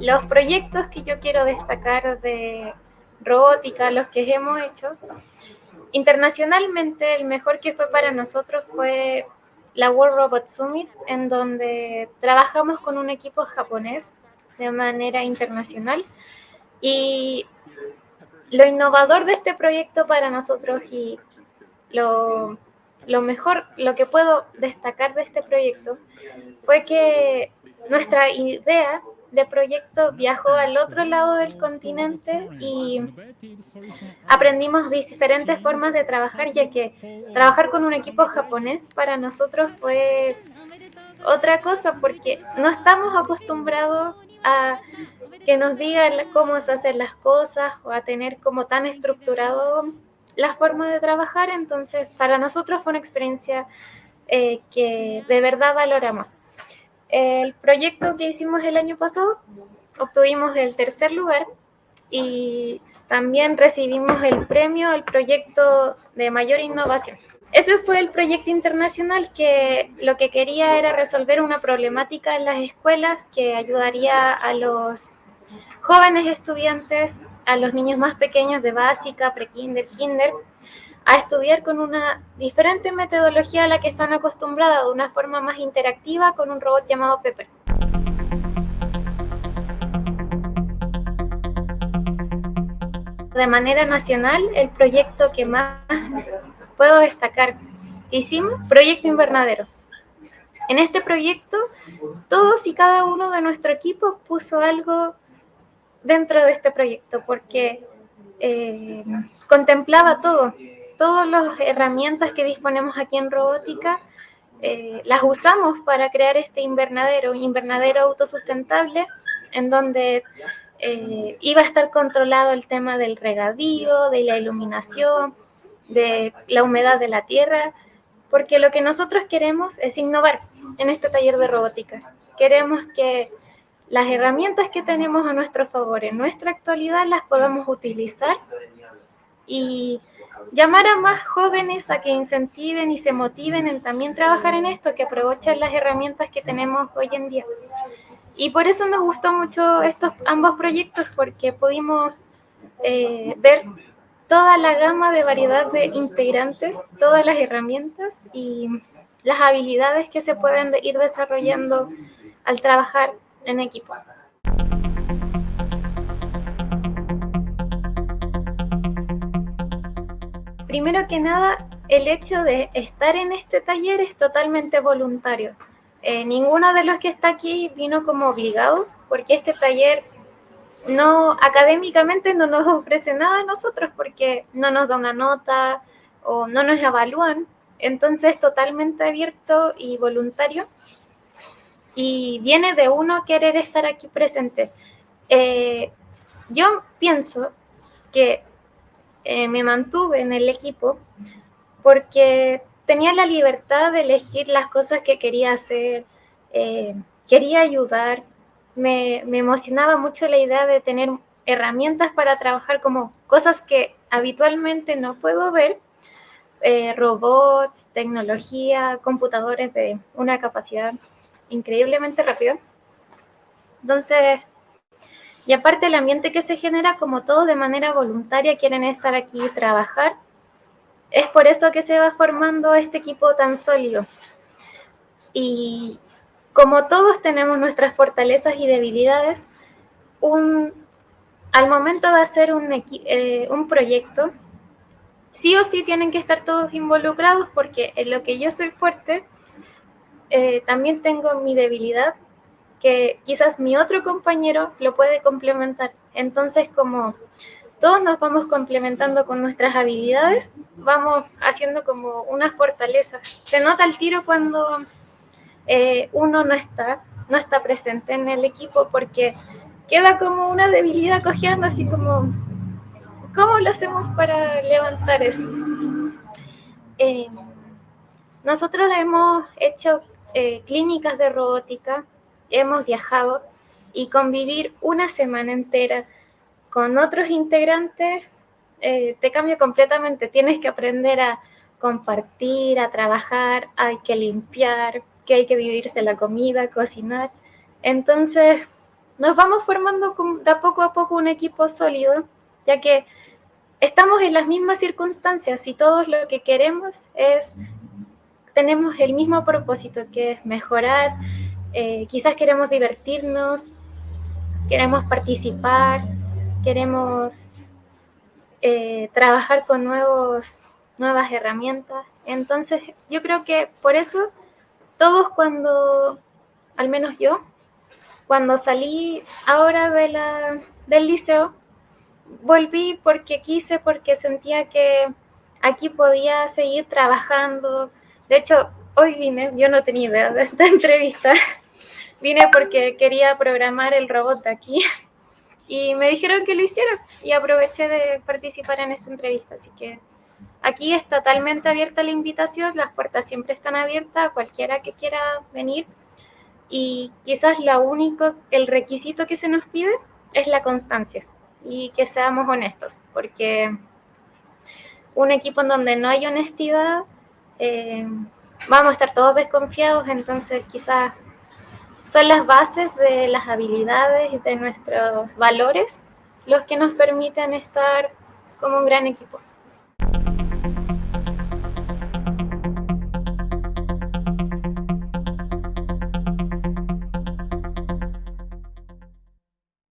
los proyectos que yo quiero destacar de robótica, los que hemos hecho, internacionalmente el mejor que fue para nosotros fue la World Robot Summit, en donde trabajamos con un equipo japonés de manera internacional. Y lo innovador de este proyecto para nosotros y lo, mejor, lo que puedo destacar de este proyecto fue que nuestra idea de proyecto viajó al otro lado del continente y aprendimos diferentes formas de trabajar, ya que trabajar con un equipo japonés para nosotros fue otra cosa, porque no estamos acostumbrados a que nos digan cómo se hacen las cosas o a tener como tan estructurado la forma de trabajar, entonces para nosotros fue una experiencia eh, que de verdad valoramos. El proyecto que hicimos el año pasado obtuvimos el tercer lugar y también recibimos el premio al proyecto de mayor innovación. Ese fue el proyecto internacional que lo que quería era resolver una problemática en las escuelas que ayudaría a los jóvenes estudiantes, a los niños más pequeños de básica, pre-kinder, kinder, a estudiar con una diferente metodología a la que están acostumbrados, de una forma más interactiva con un robot llamado Pepper. De manera nacional, el proyecto que más puedo destacar que hicimos, Proyecto Invernadero. En este proyecto, todos y cada uno de nuestro equipo puso algo dentro de este proyecto, porque eh, contemplaba todo, todas las herramientas que disponemos aquí en robótica eh, las usamos para crear este invernadero, un invernadero autosustentable, en donde eh, iba a estar controlado el tema del regadío, de la iluminación, de la humedad de la tierra, porque lo que nosotros queremos es innovar en este taller de robótica. Queremos que las herramientas que tenemos a nuestro favor en nuestra actualidad las podamos utilizar y llamar a más jóvenes a que incentiven y se motiven en también trabajar en esto, que aprovechen las herramientas que tenemos hoy en día. Y por eso nos gustó mucho estos ambos proyectos, porque pudimos eh, ver toda la gama de variedad de integrantes, todas las herramientas y las habilidades que se pueden ir desarrollando al trabajar en equipo. Primero que nada, el hecho de estar en este taller es totalmente voluntario. Eh, ninguno de los que está aquí vino como obligado, porque este taller no académicamente no nos ofrece nada a nosotros, porque no nos da una nota o no nos evalúan. Entonces, totalmente abierto y voluntario. Y viene de uno querer estar aquí presente. Eh, yo pienso que eh, me mantuve en el equipo porque tenía la libertad de elegir las cosas que quería hacer, eh, quería ayudar, me, emocionaba mucho la idea de tener herramientas para trabajar como cosas que habitualmente no puedo ver, eh, robots, tecnología, computadores de una capacidad increíblemente rápida. Entonces, y aparte el ambiente que se genera, como todos de manera voluntaria quieren estar aquí y trabajar, es por eso que se va formando este equipo tan sólido. Y como todos tenemos nuestras fortalezas y debilidades, al momento de hacer un, eh, un proyecto, sí o sí tienen que estar todos involucrados porque en lo que yo soy fuerte, eh, también tengo mi debilidad que quizás mi otro compañero lo puede complementar. Entonces, como todos nos vamos complementando con nuestras habilidades, vamos haciendo como una fortaleza. Se nota el tiro cuando eh, uno no está, no está presente en el equipo porque queda como una debilidad cojeando, así como, ¿cómo lo hacemos para levantar eso? Eh, nosotros hemos hecho eh, clínicas de robótica hemos viajado y convivir una semana entera con otros integrantes eh, te cambia completamente. Tienes que aprender a compartir, a trabajar, hay que limpiar, que hay que vivirse la comida, cocinar. Entonces, nos vamos formando de poco a poco un equipo sólido, ya que estamos en las mismas circunstancias y todos lo que queremos es, tenemos el mismo propósito, que es mejorar, eh, quizás queremos divertirnos, queremos participar, queremos eh, trabajar con nuevos, nuevas herramientas. Entonces, yo creo que por eso todos cuando, al menos yo, cuando salí ahora de la, del liceo, volví porque quise, porque sentía que aquí podía seguir trabajando. De hecho, hoy vine, yo no tenía idea de esta entrevista, vine porque quería programar el robot de aquí y me dijeron que lo hiciera y aproveché de participar en esta entrevista. Así que aquí es totalmente abierta la invitación, las puertas siempre están abiertas a cualquiera que quiera venir y quizás la único, el requisito que se nos pide es la constancia y que seamos honestos, porque un equipo en donde no hay honestidad, eh, vamos a estar todos desconfiados, entonces quizás son las bases de las habilidades y de nuestros valores los que nos permiten estar como un gran equipo.